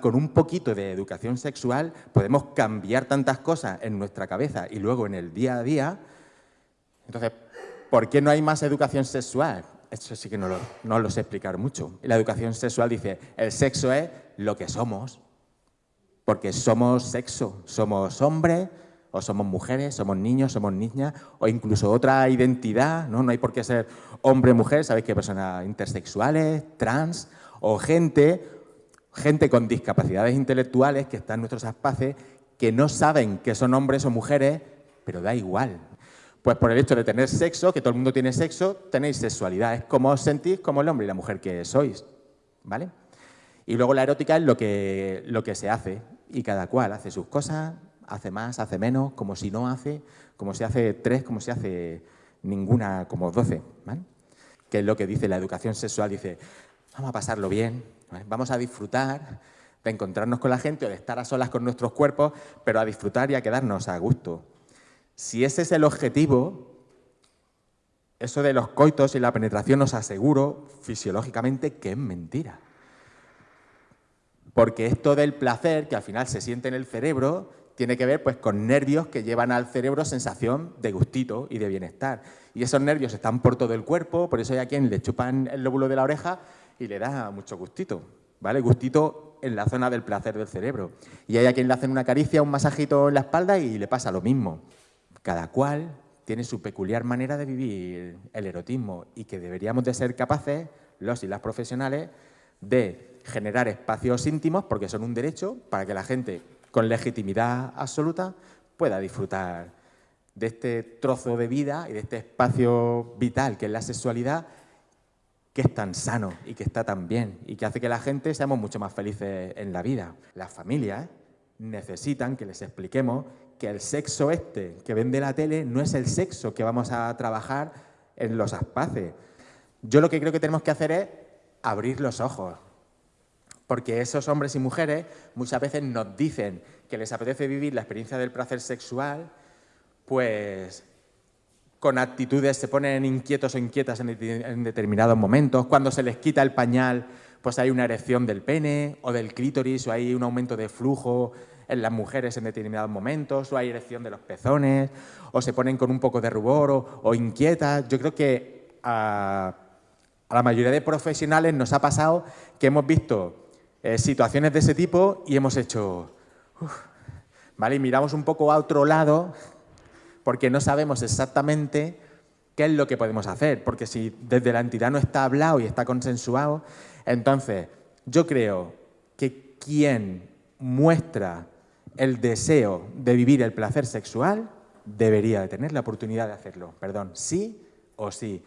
Con un poquito de educación sexual podemos cambiar tantas cosas en nuestra cabeza y luego en el día a día. Entonces, ¿por qué no hay más educación sexual? Eso sí que no lo, no sé explicar mucho. La educación sexual dice, el sexo es lo que somos, porque somos sexo, somos hombres, o somos mujeres, somos niños, somos niñas, o incluso otra identidad, ¿no? No hay por qué ser hombre, mujer, sabéis que personas intersexuales, trans, o gente, gente con discapacidades intelectuales que están en nuestros espacios que no saben que son hombres o mujeres, pero da igual. Pues por el hecho de tener sexo, que todo el mundo tiene sexo, tenéis sexualidad. Es como os sentís como el hombre y la mujer que sois, ¿vale? Y luego la erótica es lo que, lo que se hace, y cada cual hace sus cosas, hace más, hace menos, como si no hace, como si hace tres, como si hace ninguna, como doce, ¿vale? Que es lo que dice la educación sexual, dice, vamos a pasarlo bien, vamos a disfrutar de encontrarnos con la gente o de estar a solas con nuestros cuerpos, pero a disfrutar y a quedarnos a gusto. Si ese es el objetivo, eso de los coitos y la penetración os aseguro fisiológicamente que es mentira. Porque esto del placer, que al final se siente en el cerebro, tiene que ver pues, con nervios que llevan al cerebro sensación de gustito y de bienestar. Y esos nervios están por todo el cuerpo, por eso hay a quien le chupan el lóbulo de la oreja y le da mucho gustito, ¿vale? Gustito en la zona del placer del cerebro. Y hay a quien le hacen una caricia, un masajito en la espalda y le pasa lo mismo. Cada cual tiene su peculiar manera de vivir el erotismo y que deberíamos de ser capaces, los y las profesionales, de generar espacios íntimos, porque son un derecho, para que la gente con legitimidad absoluta pueda disfrutar de este trozo de vida y de este espacio vital que es la sexualidad, que es tan sano y que está tan bien y que hace que la gente seamos mucho más felices en la vida. Las familias necesitan que les expliquemos que el sexo este que vende la tele no es el sexo que vamos a trabajar en los espacios. Yo lo que creo que tenemos que hacer es abrir los ojos, porque esos hombres y mujeres muchas veces nos dicen que les apetece vivir la experiencia del placer sexual, pues con actitudes se ponen inquietos o inquietas en, determinados momentos. Cuando se les quita el pañal, pues hay una erección del pene o del clítoris o hay un aumento de flujo en las mujeres en determinados momentos, o hay erección de los pezones, o se ponen con un poco de rubor o, inquietas. Yo creo que a, la mayoría de profesionales nos ha pasado que hemos visto eh, situaciones de ese tipo y hemos hecho... ¿vale? Y miramos un poco a otro lado porque no sabemos exactamente qué es lo que podemos hacer, porque si desde la entidad no está hablado y está consensuado, entonces yo creo que quien muestra el deseo de vivir el placer sexual debería de tener la oportunidad de hacerlo, perdón, sí o sí.